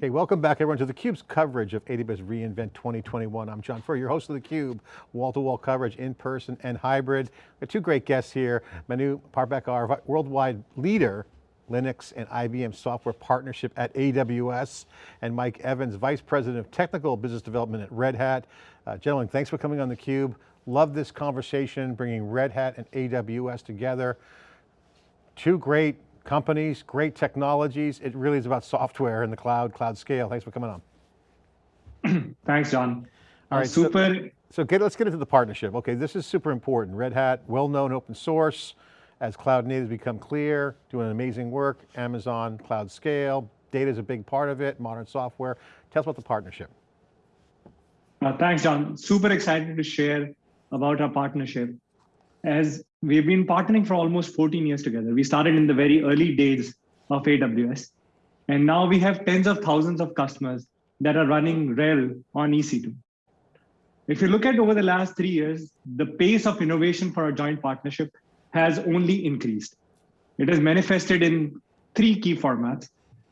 Hey, welcome back everyone to theCUBE's coverage of AWS reInvent 2021. I'm John Furrier, your host of theCUBE, wall-to-wall coverage, in person and hybrid. We have two great guests here, Manu Parbhakar, worldwide leader, Linux and IBM software partnership at AWS, and Mike Evans, Vice President of Technical Business Development at Red Hat. Uh, gentlemen, thanks for coming on theCUBE. Love this conversation, bringing Red Hat and AWS together. Two great companies, great technologies. It really is about software in the cloud, cloud scale. Thanks for coming on. Thanks, John. All right, super. So, so get, let's get into the partnership. Okay, this is super important. Red Hat, well-known open source, as cloud natives become clear, doing amazing work, Amazon cloud scale, data is a big part of it, modern software. Tell us about the partnership. Uh, thanks, John. Super excited to share about our partnership. As we've been partnering for almost 14 years together. We started in the very early days of AWS. And now we have tens of thousands of customers that are running RHEL on EC2. If you look at over the last three years, the pace of innovation for our joint partnership has only increased. It has manifested in three key formats.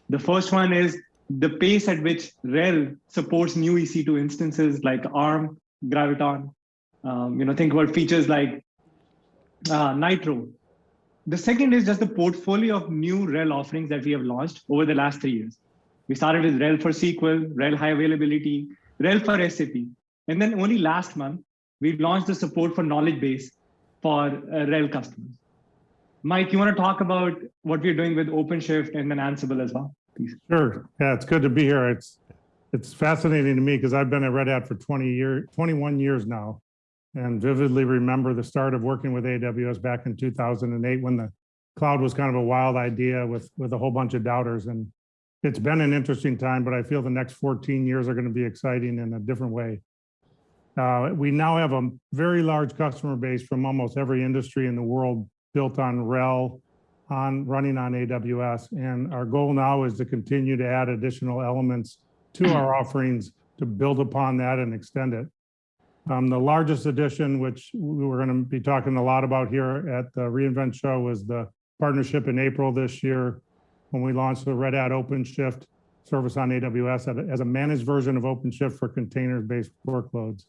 The first one is the pace at which RHEL supports new EC2 instances like ARM, Graviton. Um, you know, think about features like uh, Nitro. The second is just the portfolio of new RHEL offerings that we have launched over the last three years. We started with RHEL for SQL, RHEL High Availability, RHEL for SAP. And then only last month, we launched the support for knowledge base for uh, RHEL customers. Mike, you want to talk about what we're doing with OpenShift and then Ansible as well, please? Sure. Yeah, it's good to be here. It's it's fascinating to me because I've been at Red Hat for 20 years, 21 years now and vividly remember the start of working with AWS back in 2008 when the cloud was kind of a wild idea with, with a whole bunch of doubters. And it's been an interesting time, but I feel the next 14 years are going to be exciting in a different way. Uh, we now have a very large customer base from almost every industry in the world built on RHEL, on running on AWS. And our goal now is to continue to add additional elements to our offerings to build upon that and extend it. Um, the largest addition, which we're going to be talking a lot about here at the reInvent show, was the partnership in April this year when we launched the Red Hat OpenShift service on AWS as a managed version of OpenShift for container-based workloads.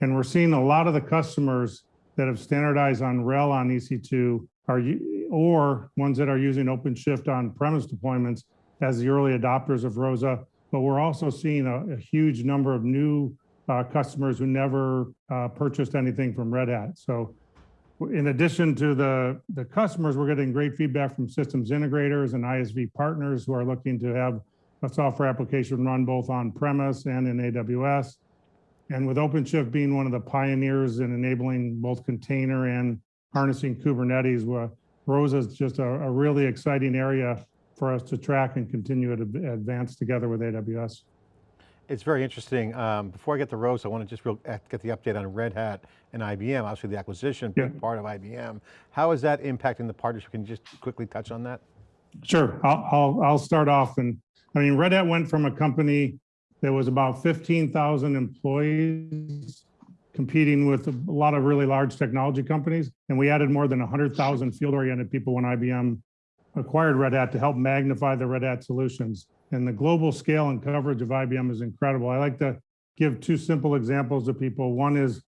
And we're seeing a lot of the customers that have standardized on RHEL on EC2 are, or ones that are using OpenShift on premise deployments as the early adopters of ROSA. But we're also seeing a, a huge number of new uh, customers who never uh, purchased anything from Red Hat. So in addition to the, the customers, we're getting great feedback from systems integrators and ISV partners who are looking to have a software application run both on premise and in AWS. And with OpenShift being one of the pioneers in enabling both container and harnessing Kubernetes, where ROSA is just a, a really exciting area for us to track and continue to advance together with AWS. It's very interesting. Um, before I get to Rose, I want to just real, uh, get the update on Red Hat and IBM, obviously the acquisition, yeah. part of IBM. How is that impacting the partnership? Can you just quickly touch on that? Sure, I'll, I'll, I'll start off. And I mean, Red Hat went from a company that was about 15,000 employees competing with a lot of really large technology companies. And we added more than 100,000 field-oriented people when IBM acquired Red Hat to help magnify the Red Hat solutions and the global scale and coverage of IBM is incredible. I like to give two simple examples to people. One is,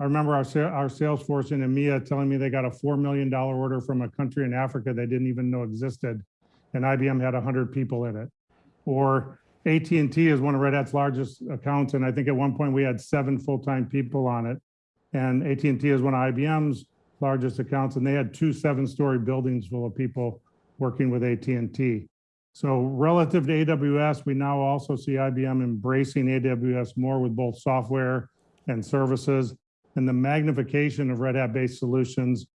I remember our, our sales force in EMEA telling me they got a $4 million order from a country in Africa they didn't even know existed, and IBM had 100 people in it. Or AT&T is one of Red Hat's largest accounts, and I think at one point we had seven full-time people on it. And AT&T is one of IBM's largest accounts, and they had two seven-story buildings full of people working with AT&T. So relative to AWS, we now also see IBM embracing AWS more with both software and services. And the magnification of Red Hat-based solutions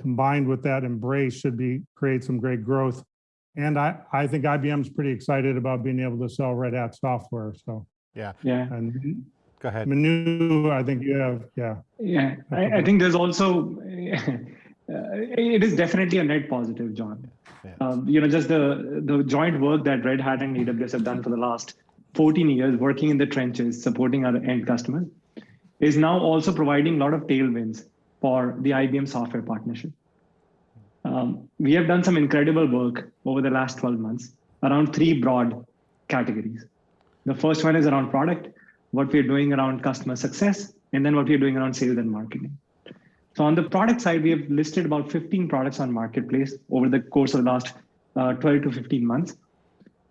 combined with that embrace should be create some great growth. And I, I think IBM's pretty excited about being able to sell Red Hat software. So yeah, yeah. And go ahead. Manu, I think you have, yeah. Yeah, I, I think there's also, it is definitely a net positive, John. Yeah. Um, you know, just the, the joint work that Red Hat and AWS have done for the last 14 years, working in the trenches, supporting our end customers, is now also providing a lot of tailwinds for the IBM software partnership. Um, we have done some incredible work over the last 12 months around three broad categories. The first one is around product, what we're doing around customer success, and then what we're doing around sales and marketing. So on the product side, we have listed about 15 products on Marketplace over the course of the last uh, 12 to 15 months.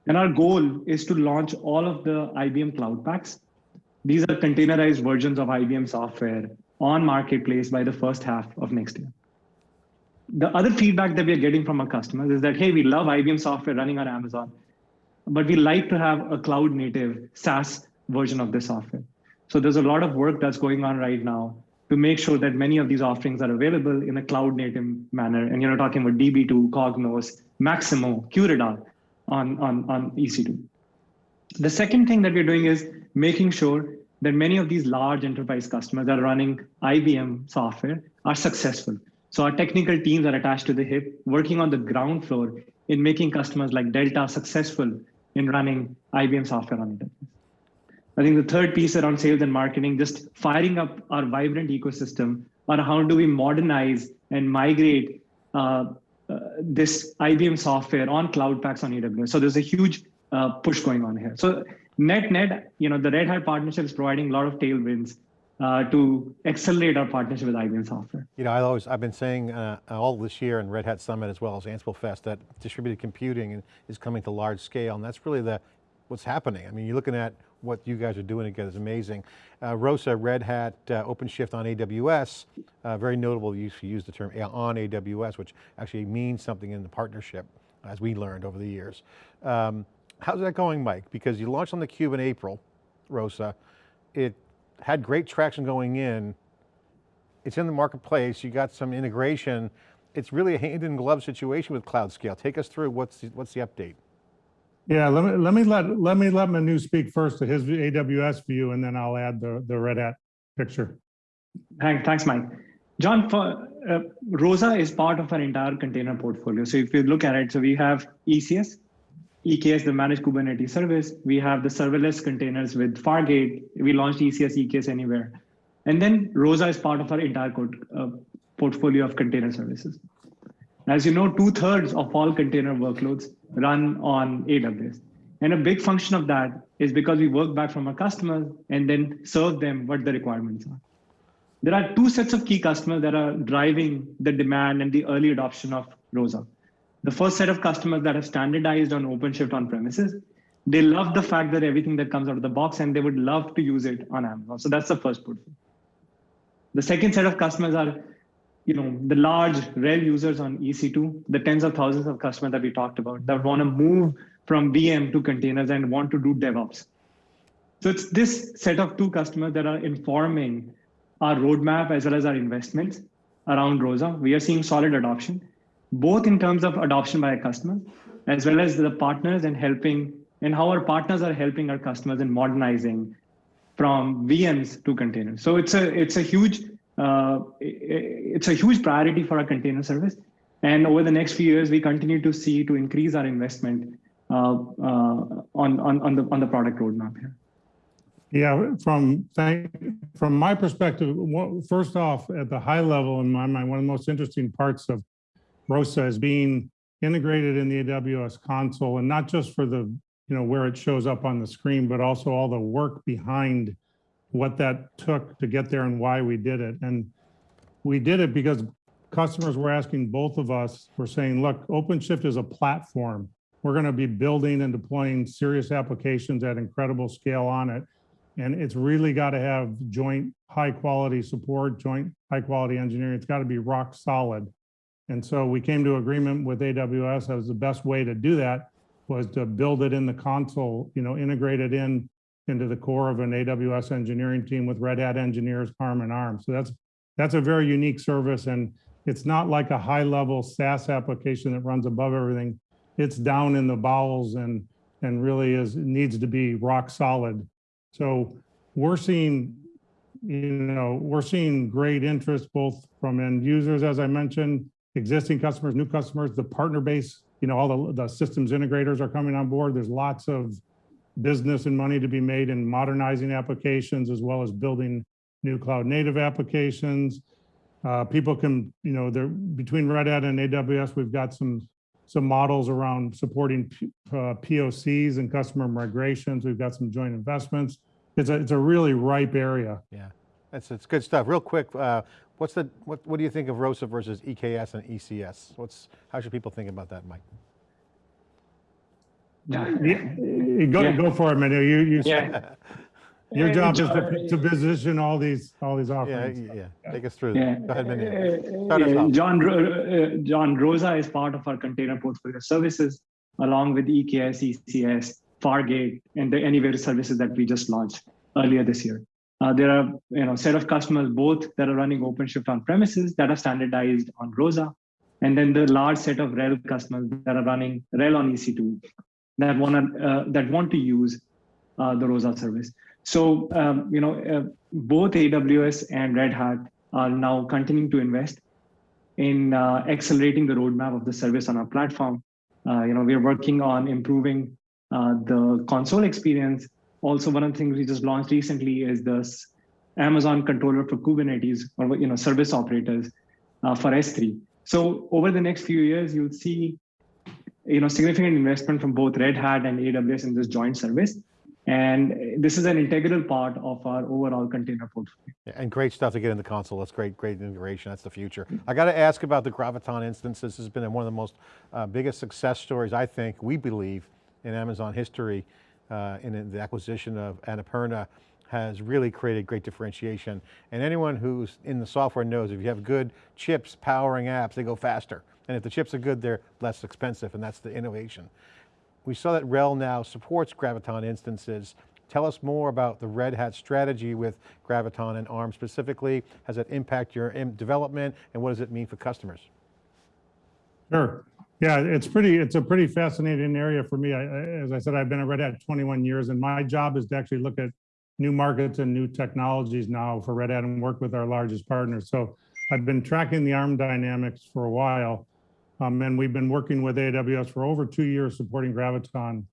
And our goal is to launch all of the IBM Cloud Packs. These are containerized versions of IBM software on Marketplace by the first half of next year. The other feedback that we are getting from our customers is that, hey, we love IBM software running on Amazon, but we like to have a cloud native SaaS version of this software. So there's a lot of work that's going on right now to make sure that many of these offerings are available in a cloud native manner. And you're talking about DB2, Cognos, Maximo, QRadar on, on, on EC2. The second thing that we're doing is making sure that many of these large enterprise customers that are running IBM software are successful. So our technical teams are attached to the hip, working on the ground floor in making customers like Delta successful in running IBM software on it. I think the third piece around sales and marketing, just firing up our vibrant ecosystem on how do we modernize and migrate uh, uh, this IBM software on cloud packs on AWS. So there's a huge uh, push going on here. So net net, you know, the Red Hat partnership is providing a lot of tailwinds uh, to accelerate our partnership with IBM software. You know, I always, I've been saying uh, all this year in Red Hat Summit as well as Ansible Fest that distributed computing is coming to large scale and that's really the, what's happening. I mean, you're looking at what you guys are doing together is amazing. Uh, Rosa, Red Hat, uh, OpenShift on AWS, uh, very notable use to use the term on AWS, which actually means something in the partnership, as we learned over the years. Um, how's that going, Mike? Because you launched on the Cube in April, Rosa. It had great traction going in. It's in the marketplace. You got some integration. It's really a hand in glove situation with Cloud Scale. Take us through what's the, what's the update? Yeah, let me, let me let, let me let Manu speak first to his AWS view and then I'll add the, the Red Hat picture. Thanks, thanks, Mike. John, for, uh, Rosa is part of our entire container portfolio. So if you look at it, so we have ECS, EKS, the managed Kubernetes service. We have the serverless containers with Fargate. We launched ECS, EKS anywhere. And then Rosa is part of our entire code, uh, portfolio of container services. As you know, two thirds of all container workloads run on AWS. And a big function of that is because we work back from our customers and then serve them what the requirements are. There are two sets of key customers that are driving the demand and the early adoption of Rosa. The first set of customers that have standardized on OpenShift on premises, they love the fact that everything that comes out of the box and they would love to use it on Amazon. So that's the first portfolio. The second set of customers are you know, the large RHEL users on EC2, the tens of thousands of customers that we talked about that want to move from VM to containers and want to do DevOps. So it's this set of two customers that are informing our roadmap as well as our investments around Rosa. We are seeing solid adoption, both in terms of adoption by our customers, as well as the partners and helping and how our partners are helping our customers in modernizing from VMs to containers. So it's a it's a huge uh, it's a huge priority for our container service. And over the next few years, we continue to see to increase our investment uh, uh, on, on, on, the, on the product roadmap here. Yeah, from from my perspective, first off, at the high level in my mind, one of the most interesting parts of ROSA is being integrated in the AWS console, and not just for the, you know, where it shows up on the screen, but also all the work behind what that took to get there and why we did it. And we did it because customers were asking both of us, we're saying, look, OpenShift is a platform. We're going to be building and deploying serious applications at incredible scale on it. And it's really got to have joint high quality support, joint high quality engineering. It's got to be rock solid. And so we came to agreement with AWS as the best way to do that was to build it in the console, you know, integrate it in into the core of an AWS engineering team with Red Hat engineers arm in arm. So that's that's a very unique service and it's not like a high level SaaS application that runs above everything. It's down in the bowels and and really is needs to be rock solid. So we're seeing you know we're seeing great interest both from end users as I mentioned, existing customers, new customers, the partner base, you know all the, the systems integrators are coming on board. There's lots of business and money to be made in modernizing applications as well as building new cloud native applications. Uh, people can, you know, they're between Red Hat and AWS, we've got some some models around supporting P- uh, POCs and customer migrations. We've got some joint investments. It's a, it's a really ripe area. Yeah, that's, it's good stuff. Real quick, uh, what's the, what, what do you think of ROSA versus EKS and ECS? What's, how should people think about that, Mike? Yeah, Go, Yeah. go for it, Manu. You, you, Yeah. your Uh, job is to, to position all these, all these Yeah, offerings. yeah, take us through. Yeah. Go ahead, Manu. Uh, Start us uh, off. John, uh, John Rosa is part of our container portfolio services, along with E EKS, ECS, Fargate, and the Anywhere services that we just launched earlier this year. Uh, there are you know set of customers both that are running OpenShift on premises that are standardized on Rosa, and then the large set of RHEL customers that are running RHEL on EC2 that want to uh, that want to use uh, the Rosa service. So um, you know uh, both AWS and Red Hat are now continuing to invest in accelerating the roadmap of the service on our platform. You know, we're working on improving the console experience. Also, one of the things we just launched recently is this Amazon controller for Kubernetes or you know service operators uh, for S3. So over the next few years, you'll see you know significant investment from both Red Hat and AWS in this joint service. And this is an integral part of our overall container portfolio. And great stuff to get in the console. That's great, great integration. That's the future. I got to ask about the Graviton instance. This has been one of the most uh, biggest success stories, I think, we believe, in Amazon history, uh, in the acquisition of Annapurna has really created great differentiation. And anyone who's in the software knows if you have good chips powering apps, they go faster. And if the chips are good, they're less expensive, and that's the innovation. We saw that RHEL now supports Graviton instances. Tell us more about the Red Hat strategy with Graviton and ARM specifically. Has it impact your development and what does it mean for customers? Sure. Yeah, it's pretty, it's a pretty fascinating area for me. I- as I said, I've been at Red Hat 21 years and my job is to actually look at new markets and new technologies now for Red Hat and work with our largest partners. So I've been tracking the ARM dynamics for a while. Um, and we've been working with AWS for over two years supporting Graviton.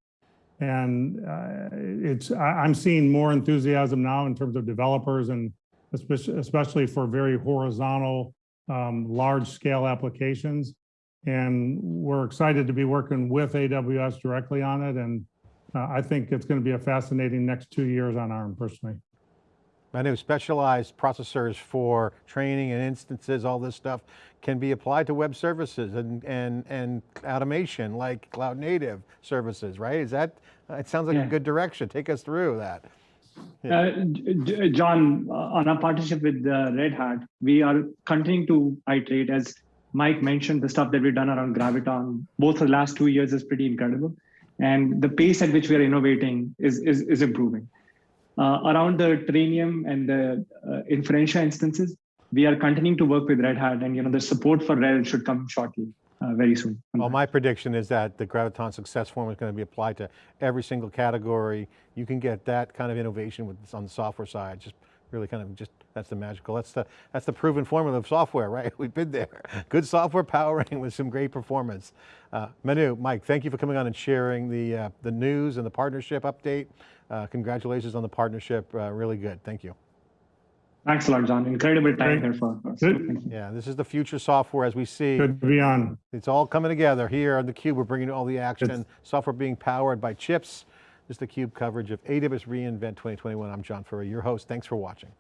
And uh, it's, I, I'm seeing more enthusiasm now in terms of developers and especially, especially for very horizontal, um, large scale applications. And we're excited to be working with AWS directly on it. And uh, I think it's going to be a fascinating next two years on ARM personally. Manu, specialized processors for training and instances, all this stuff can be applied to web services and, and, and automation like cloud native services, right? Is that, it sounds like a good direction. Take us through that. Yeah. Uh, John, uh, on our partnership with uh, Red Hat, we are continuing to iterate. As Mike mentioned, the stuff that we've done around Graviton, both the last two years is pretty incredible. And the pace at which we are innovating is, is, is improving. Uh, around the Trainium and the uh, Inferentia instances, we are continuing to work with Red Hat, and you know the support for RHEL should come shortly, uh, very soon. Well, my prediction is that the Graviton success formula is going to be applied to every single category. You can get that kind of innovation with on the software side. Just really kind of just that's the magical. That's the that's the proven formula of software, right? We've been there. Good software powering with some great performance. Uh, Manu, Mike, thank you for coming on and sharing the uh, the news and the partnership update. Uh, congratulations on the partnership. Uh, really good. Thank you. Thanks a lot, John. Incredible time Great. here for us. Good. Thank you. Yeah, this is the future software as we see. Good to be on. It's all coming together here on theCUBE. We're bringing all the action, It's- software being powered by chips. This is theCUBE coverage of AWS reInvent 2021. I'm John Furrier, your host. Thanks for watching.